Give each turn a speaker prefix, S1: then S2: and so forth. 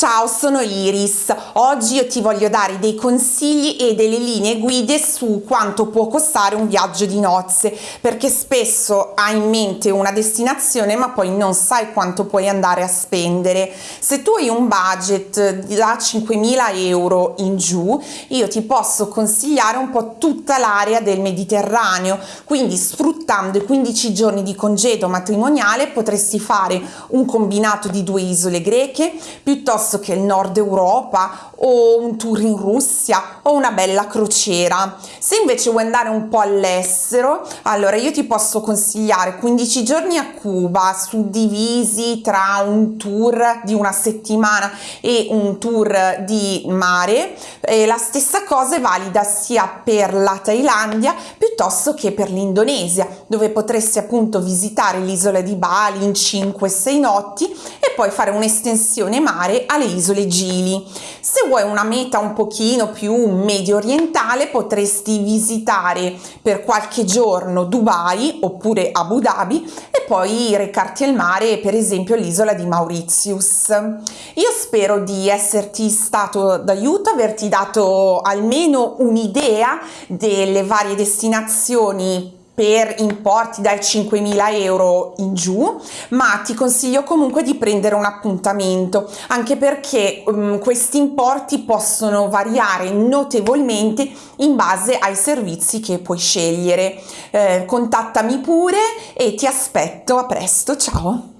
S1: Ciao, sono Iris. Oggi io ti voglio dare dei consigli e delle linee guide su quanto può costare un viaggio di nozze, perché spesso hai in mente una destinazione ma poi non sai quanto puoi andare a spendere. Se tu hai un budget da 5.000 euro in giù, io ti posso consigliare un po' tutta l'area del Mediterraneo, quindi sfruttando i 15 giorni di congedo matrimoniale potresti fare un combinato di due isole greche, piuttosto piuttosto che il nord Europa o un tour in Russia o una bella crociera. Se invece vuoi andare un po' all'estero, allora io ti posso consigliare 15 giorni a Cuba suddivisi tra un tour di una settimana e un tour di mare. E la stessa cosa è valida sia per la Thailandia piuttosto che per l'Indonesia, dove potresti appunto visitare l'isola di Bali in 5-6 notti e poi fare un'estensione mare alle isole Gili. Se vuoi una meta un pochino più medio orientale potresti visitare per qualche giorno Dubai oppure Abu Dhabi e poi recarti al mare per esempio l'isola di Mauritius. Io spero di esserti stato d'aiuto, averti dato almeno un'idea delle varie destinazioni per importi dai 5.000 euro in giù ma ti consiglio comunque di prendere un appuntamento anche perché um, questi importi possono variare notevolmente in base ai servizi che puoi scegliere. Eh, contattami pure e ti aspetto a presto. Ciao